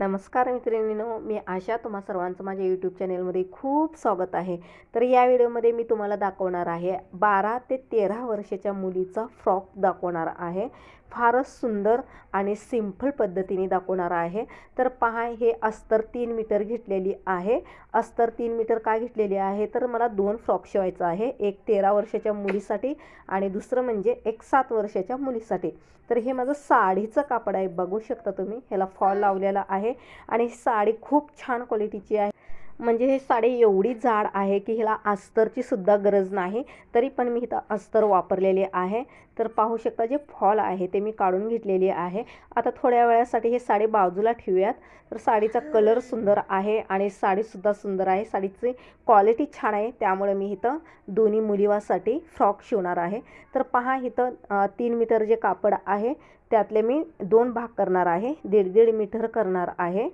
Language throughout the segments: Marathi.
नमस्कार मित्रिणीनो मी आशा तुम्हा सर्वांचं माझ्या यूट्यूब चॅनेलमध्ये खूप स्वागत आहे. तर या व्हिडिओमध्ये मी तुम्हाला दाखवणार आहे बारा ते तेरा वर्षाच्या मुलीचा फ्रॉक दाखवणार आहे. फारच सुंदर आणि सिंपल पद्धतीने दाखवणार आहे. तर पहा हे अस्तर तीन मीटर घेतलेली आहे. अस्तर तीन मीटर का घेतलेली आहे? तर मला दोन फ्रॉक शिवायचं आहे. एक तेरा वर्षाच्या मुलीसाठी आणि दुसरं म्हणजे एक सात वर्षाच्या मुलीसाठी. तर हे माझं साडीचं कापड आहे. बघू शकता तुम्ही ह्याला फॉल लावलेला आहे. आणि साडी खूप छान क्वालिटीची आहे. म्हणजे हे साडी एवढी जाड आहे की ह्याला अस्तरची सुद्धा गरज नाही. तरी पण मी इथं अस्तर वापरलेले आहे. तर पाहू शकता जे फॉल आहे ते मी काढून घेतलेली आहे. आता थोड्या वेळासाठी हे साडी बाजूला ठेवूयात. तर साडीचा कलर सुंदर आहे आणि साडीसुद्धा सुंदर आहे. साडीची क्वालिटी छान आहे. त्यामुळे मी इथं दोन्ही मुलीवासाठी फ्रॉक शिवणार आहे. तर पहा इथं तीन मीटर जे कापड आहे त्यातले मी दोन भाग करणार आहे. दीड दीड मीटर करणार आहे.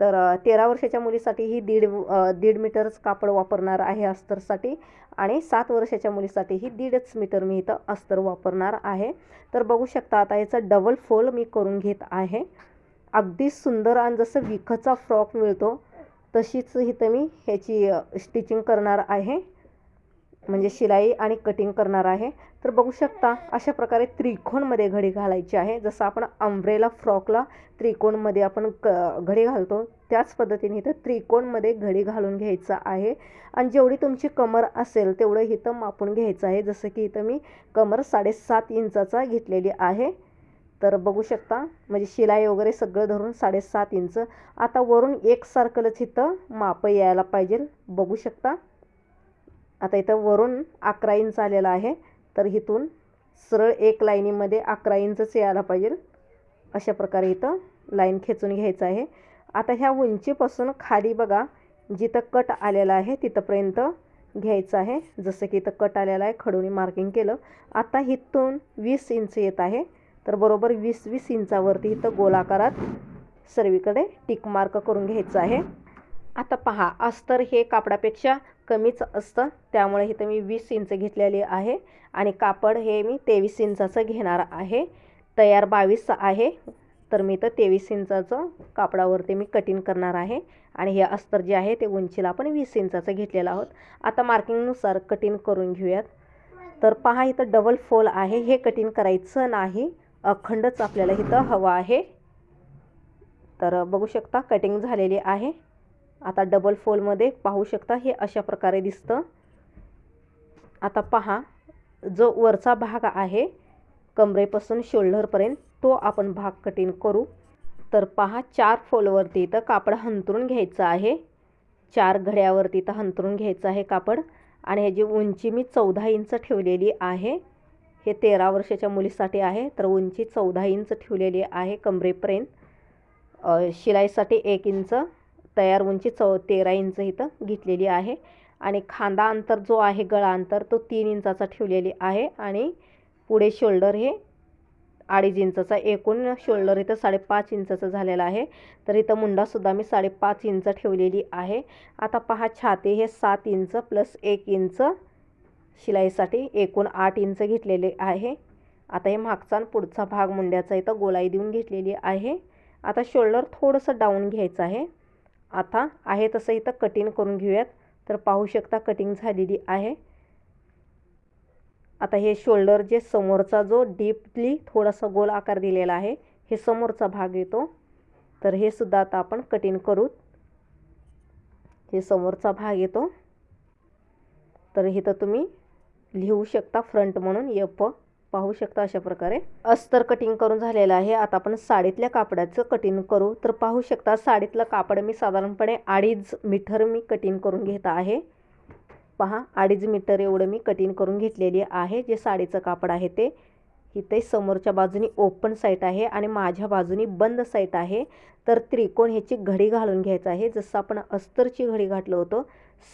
तर तेरा वर्षाच्या मुलीसाठी ही दीड दीड मीटरच कापड वापरणार आहे अस्तरसाठी आणि सात वर्षाच्या मुलीसाठी ही दीडच मीटर मी इथं अस्तर वापरणार आहे. तर बघू शकता आता याचा डबल फोल मी करून घेत आहे. अगदी सुंदर आणि जसं विखचा फ्रॉक मिळतो तशीच इथं मी ह्याची स्टिचिंग करणार आहे. म्हणजे शिलाई आणि कटिंग करणार आहे. तर बघू शकता अशा प्रकारे त्रिकोणमध्ये घडी घालायची आहे. जसं आपण अम्ब्रेला फ्रॉकला त्रिकोणमध्ये आपण क घडी घालतो त्याच पद्धतीने इथं त्रिकोणमध्ये घडी घालून घ्यायचं आहे. आणि जेवढी तुमची कमर असेल तेवढं इथं मापून घ्यायचं आहे. जसं की इथं मी कमर साडेसात इंचाचा घेतलेली आहे. तर बघू शकता म्हणजे शिलाई वगैरे सगळं धरून साडेसात इंच. आता वरून एकसारखंच इथं माप यायला पाहिजे. बघू शकता. आता इथं वरून अकरा इंच आलेला आहे. तर इथून सरळ एक लाईनीमध्ये अकरा इंचच यायला पाहिजे. अशा प्रकारे इथं लाईन खेचून घ्यायचं आहे. आता ह्या उंचीपासून खाली बघा जिथं कट आलेला आहे तिथंपर्यंत घ्यायचं आहे. जसं की इथं कट आलेला आहे खडूनी मार्किंग केलं. आता इथून वीस इंच येत आहे. तर बरोबर वीस वीस इंचावरती इथं गोलाकारात सर्वीकडे टिक मार्क करून घ्यायचं आहे. आता पहा अस्तर हे कापडापेक्षा कमीच असतं. त्यामुळे इथं मी वीस इंच घेतलेली आहे. आणि कापड हे मी तेवीस इंचाचं घेणार आहे. तयार बावीस आहे. तर मी तर तेवीस इंचाचं कापडावरती मी कटिंग करणार आहे. आणि हे अस्तर जे आहे ते उंचीला आपण वीस इंचाचं घेतलेलं आहोत. आता मार्किंगनुसार कटिंग करून घेऊयात. तर पहा इथं डबल फोल आहे. हे कटिंग करायचं नाही. अखंडच आपल्याला इथं हवं आहे. तर बघू शकता कटिंग झालेली आहे. आता डबल फोलमध्ये पाहू शकता हे अशा प्रकारे दिसतं. आता पहा जो वरचा भाग आहे कमरेपासून शोल्डरपर्यंत तो आपण भाग कटिंग करू. तर पहा चार फोलवरती इथं कापड हंतरून घ्यायचं आहे. चार घड्यावरती इथं हंतरून घ्यायचं आहे कापड. आणि ह्याची उंची मी चौदा इंच ठेवलेली आहे हे तेरा वर्षाच्या मुलीसाठी आहे. तर उंची चौदा इंच ठेवलेली आहे कमरेपर्यंत. शिलाईसाठी एक इंच. तयार उंची चौ तेरा इंच इथं घेतलेली आहे. आणि खांदा अंतर जो आहे गळा अंतर तो तीन इंचाचा ठेवलेली आहे. आणि पुढे शोल्डर हे अडीच इंचाचा एकूण शोल्डर इथं साडेपाच इंचाचं झालेला आहे. तर इथं मुंडासुद्धा मी साडेपाच इंच ठेवलेली आहे. आता पहा छाती हे सात इंच प्लस एक इंच शिलाईसाठी एकूण आठ इंच घेतलेले आहे. आता हे मागचा आणि पुढचा भाग मुंड्याचा इथं गोलाई देऊन घेतलेली आहे. आता शोल्डर थोडंसं डाऊन घ्यायचं आहे. आता आहे तसं इथं कटिंग करून घेऊयात. तर पाहू शकता कटिंग झालेली आहे. आता हे शोल्डर जे समोरचा जो डीपली थोडासा गोल आकार दिलेला आहे हे समोरचा भाग येतो. तर हे सुद्धा आता आपण कटिंग करू. हे समोरचा भाग येतो. तर इथं तुम्ही लिहू शकता फ्रंट म्हणून यप पाहू शकता अशा प्रकारे. अस्तर कटिंग करून झालेलं आहे. आता आपण साडीतल्या कापडाचं कटिंग करू. तर पाहू शकता साडीतलं कापड मी साधारणपणे अडीच मीटर मी कटिंग करून घेत आहे. पहा अडीच मीटर एवढं मी कटिंग करून घेतलेली आहे. जे साडीचं कापड आहे ते. इथे समोरच्या बाजूनी ओपन साईट आहे आणि माझ्या बाजूनी बंद साईट आहे. तर त्रिकोण ह्याची घडी घालून घ्यायचं आहे. जसं आपण अस्तरची घडी घातलं होतं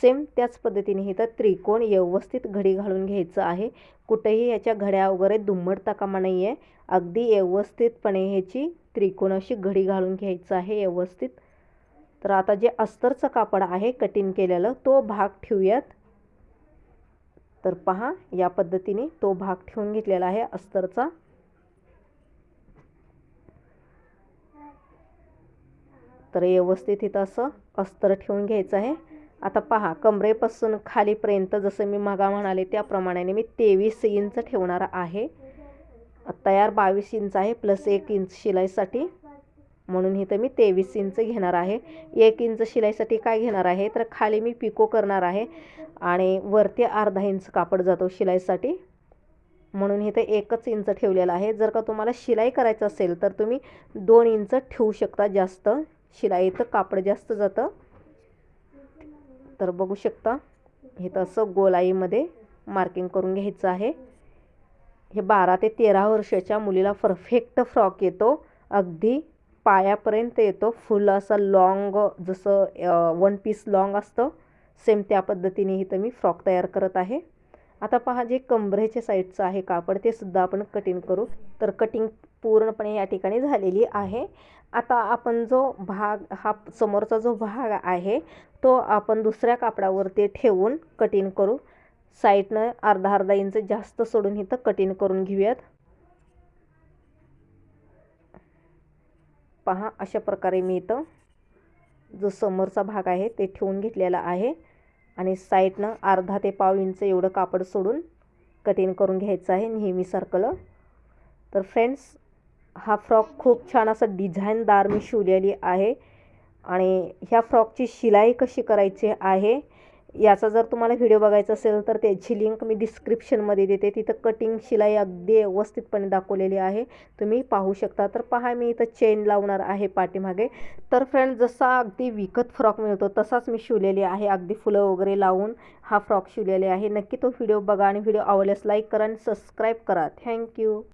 सेम त्याच पद्धतीने इथं त्रिकोण व्यवस्थित घडी घालून घ्यायचं आहे. कुठेही ह्याच्या घड्या वगैरे दुम्मडता कामा नाही आहे अगदी व्यवस्थितपणे ह्याची त्रिकोण अशी घडी घालून घ्यायचं आहे व्यवस्थित. तर आता जे अस्तरचं कापड आहे कटिंग केलेलं तो भाग ठेवूयात. तर पहा या पद्धतीने तो भाग ठेवून घेतलेला आहे अस्तरचा. तर व्यवस्थित इथं असं अस्तर ठेवून घ्यायचं आहे. आता पहा कमरेपासून खालीपर्यंत जसं मी मागा म्हणाले त्याप्रमाणे मी तेवीस इंच ठेवणार आहे. तयार बावीस इंच आहे प्लस एक इंच शिलाईसाठी. म्हणून इथं मी तेवीस इंच घेणार आहे. एक इंच शिलाईसाठी काय घेणार आहे? तर खाली मी पिको करणार आहे आणि वरती अर्धा इंच कापड जातो शिलाईसाठी. म्हणून इथं एकच इंच ठेवलेला आहे. जर का तुम्हाला शिलाई करायचं असेल तर तुम्ही दोन इंच ठेवू शकता जास्त. शिलाईचं कापड जास्त जातं. तर बघू शकता इथं असं गोलाईमध्ये मार्किंग करून घ्यायचं आहे. हे बारा ते तेरा वर्षाच्या मुलीला परफेक्ट फ्रॉक येतो. अगदी पायापर्यंत येतो. फुल असा लॉंग जसं वन पीस लॉंग असतं. सेम त्या पद्धतीने इथं मी फ्रॉक तयार करत आहे. आता पहा जे कंबरेच्या साईडचं आहे कापड ते सुद्धा आपण कटिंग करू. तर कटिंग पूर्णपणे या ठिकाणी झालेली आहे. आता आपण जो भाग हा समोरचा जो भाग आहे तो आपण दुसऱ्या कापडावरती ठेवून कटिंग करू. साईडनं अर्धा अर्धा इंच जास्त सोडून इथं कटिंग करून घेऊयात. पहा अशा प्रकारे मी इथं जो समोरचा भाग आहे ते ठेवून घेतलेला आहे. आणि साईडनं अर्धा ते पाव इंच एवढं कापड सोडून कटिंग करून घ्यायचं आहे नेहमी सर्कल तर फ्रेंड्स हा फ्रॉक खूप छान असा डिझाईनदार मी शिवलेली आहे. आणि ह्या फ्रॉकची शिलाई कशी करायची आहे याचा जर तुम्हाला व्हिडिओ बघायचा असेल तर त्याची लिंक मी डिस्क्रिप्शनमध्ये देते. तिथं कटिंग शिलाई अगदी व्यवस्थितपणे दाखवलेली आहे. तुम्ही पाहू शकता. तर पहा मी इथं चेन लावणार आहे पाठीमागे. तर फ्रेंड जसा अगदी विकत फ्रॉक मिळतो तसाच मी शिवलेली आहे. अगदी फुलं वगैरे लावून हा फ्रॉक शिवलेले आहे. नक्की तो व्हिडिओ बघा आणि व्हिडिओ आवडल्यास लाईक करा आणि सबस्क्राईब करा. थँक्यू